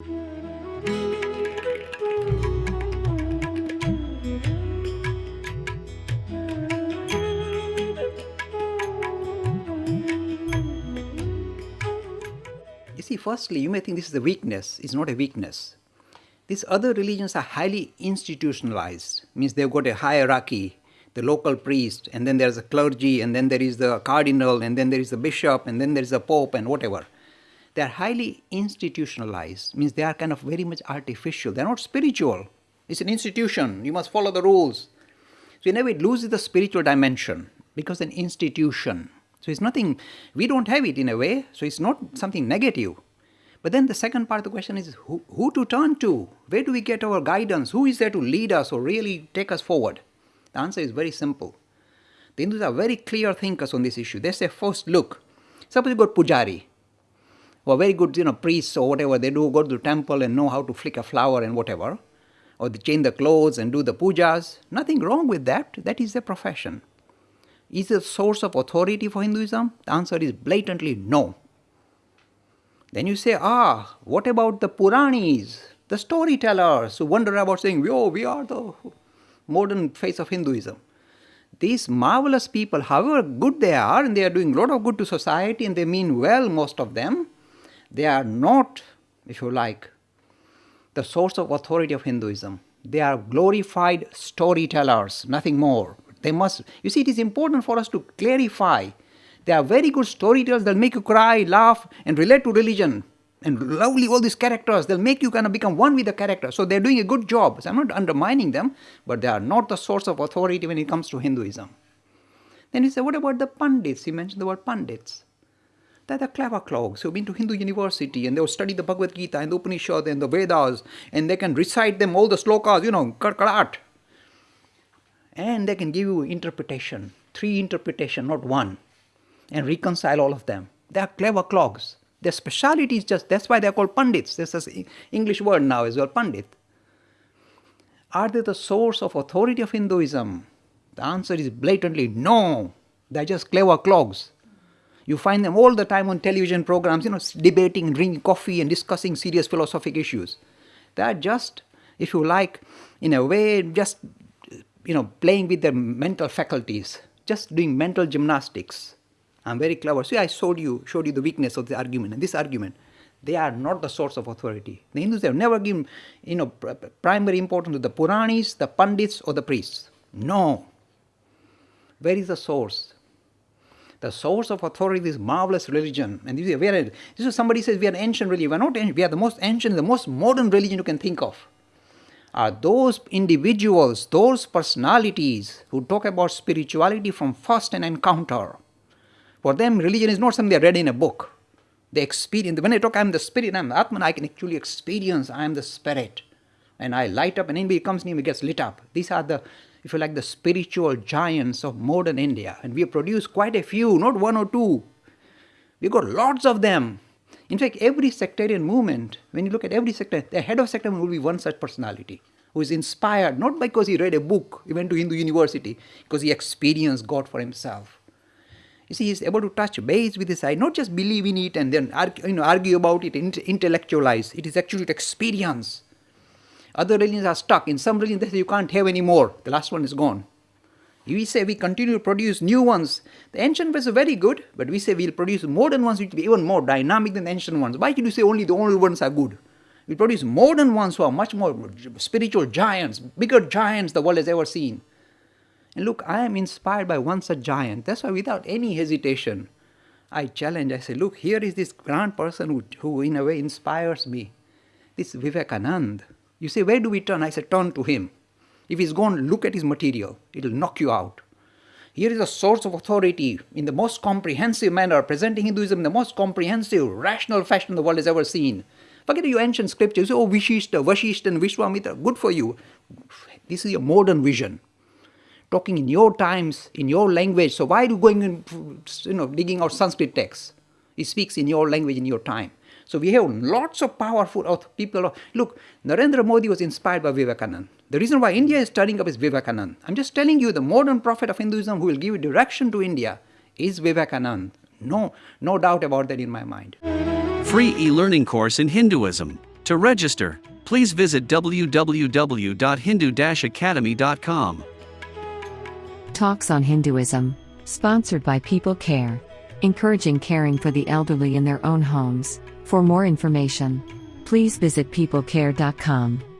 You see, firstly, you may think this is a weakness. It's not a weakness. These other religions are highly institutionalized, means they've got a hierarchy, the local priest, and then there's a clergy, and then there is the cardinal, and then there is the bishop, and then there is the pope, and whatever. They are highly institutionalized, means they are kind of very much artificial. They're not spiritual. It's an institution. You must follow the rules. So in a way, it loses the spiritual dimension because an institution. So it's nothing, we don't have it in a way, so it's not something negative. But then the second part of the question is who, who to turn to? Where do we get our guidance? Who is there to lead us or really take us forward? The answer is very simple. The Hindus are very clear thinkers on this issue. They say, first, look, suppose you got pujari, or very good, you know, priests or whatever they do, go to the temple and know how to flick a flower and whatever, or they change the clothes and do the pujas. Nothing wrong with that. That is their profession. Is it a source of authority for Hinduism? The answer is blatantly no. Then you say, ah, what about the Puranis, the storytellers who wonder about saying, yo, we are the modern face of Hinduism. These marvelous people, however good they are, and they are doing a lot of good to society and they mean well, most of them, they are not, if you like, the source of authority of Hinduism. They are glorified storytellers, nothing more. They must, you see, it is important for us to clarify they are very good storytellers. They'll make you cry, laugh, and relate to religion. And lovely, all these characters. They'll make you kind of become one with the character. So they're doing a good job. So I'm not undermining them, but they are not the source of authority when it comes to Hinduism. Then he said, what about the Pandits? He mentioned the word Pandits. They're the clever clogs who've been to Hindu university and they'll study the Bhagavad Gita and the Upanishad and the Vedas and they can recite them all the slokas, you know, karkarat. And they can give you interpretation, three interpretation, not one and reconcile all of them. They are clever clogs. Their speciality is just, that's why they're called pundits. This is English word now as well, pandit. Are they the source of authority of Hinduism? The answer is blatantly no. They're just clever clogs. You find them all the time on television programs, you know, debating, drinking coffee and discussing serious philosophic issues. They are just, if you like, in a way, just, you know, playing with their mental faculties, just doing mental gymnastics. I'm very clever. See, I showed you, showed you the weakness of the argument. And this argument, they are not the source of authority. The Hindus have never given, you know, primary importance to the Puranis, the Pandits, or the priests. No. Where is the source? The source of authority is marvelous religion. And this is, we are, this is somebody says we are an ancient religion. We are not ancient. We are the most ancient, the most modern religion you can think of. Are those individuals, those personalities who talk about spirituality from first an encounter, for them, religion is not something they read in a book. They experience, when I talk, I'm the spirit, I'm the Atman, I can actually experience, I am the spirit. And I light up, and anybody comes near me gets lit up. These are the, if you like, the spiritual giants of modern India. And we have produced quite a few, not one or two. We've got lots of them. In fact, every sectarian movement, when you look at every sector, the head of sector will be one such personality who is inspired not because he read a book, he went to Hindu university, because he experienced God for himself. You see, he's able to touch base with his eye, not just believe in it and then argue, you know, argue about it, intellectualize. It is actually experience. Other religions are stuck. In some religions, they say you can't have any more. The last one is gone. We say we continue to produce new ones. The ancient ones are very good, but we say we'll produce modern ones which will be even more dynamic than the ancient ones. Why should you say only the old ones are good? We produce modern ones who are much more spiritual giants, bigger giants the world has ever seen. And look, I am inspired by one such giant. That's why without any hesitation, I challenge, I say, look, here is this grand person who, who in a way inspires me. This Vivekanand. You say, where do we turn? I say, turn to him. If he's gone, look at his material. It'll knock you out. Here is a source of authority in the most comprehensive manner, presenting Hinduism in the most comprehensive, rational fashion the world has ever seen. Forget your ancient scriptures, oh, Vishishta, Vashishta, and Vishwamitra, good for you. This is your modern vision talking in your times, in your language. So why are you going and you know digging out Sanskrit texts? He speaks in your language in your time. So we have lots of powerful people. Look, Narendra Modi was inspired by Vivekananda. The reason why India is turning up is Vivekananda. I'm just telling you the modern prophet of Hinduism who will give direction to India is Vivekananda. No, no doubt about that in my mind. Free e-learning course in Hinduism. To register, please visit www.hindu-academy.com. Talks on Hinduism, sponsored by People Care, encouraging caring for the elderly in their own homes. For more information, please visit peoplecare.com.